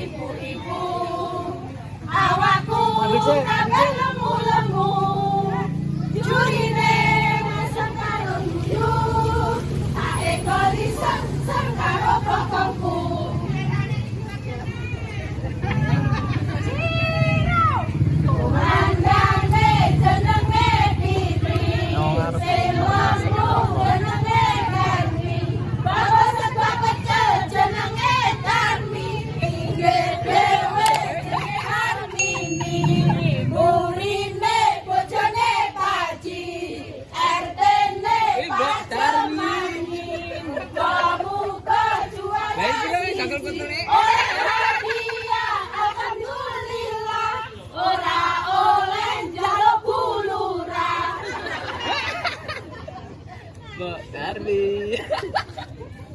ibu-ibu awakku kabeh Mbak Darli.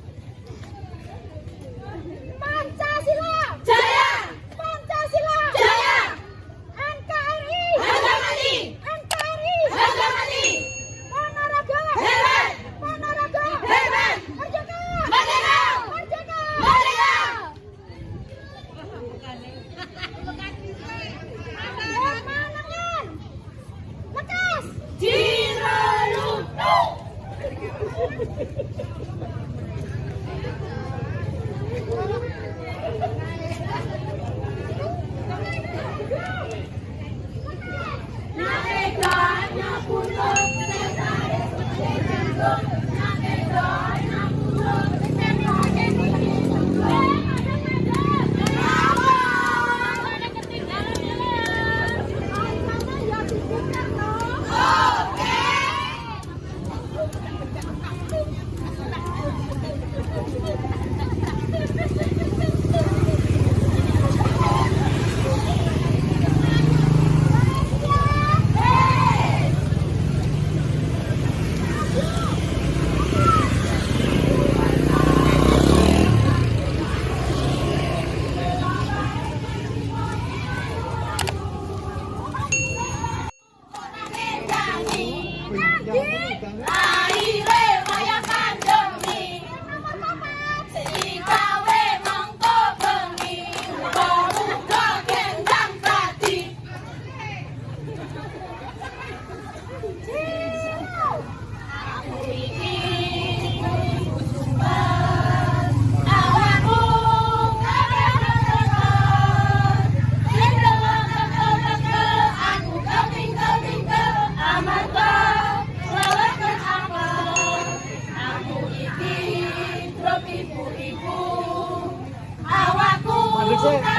Awakku kabeh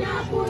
要不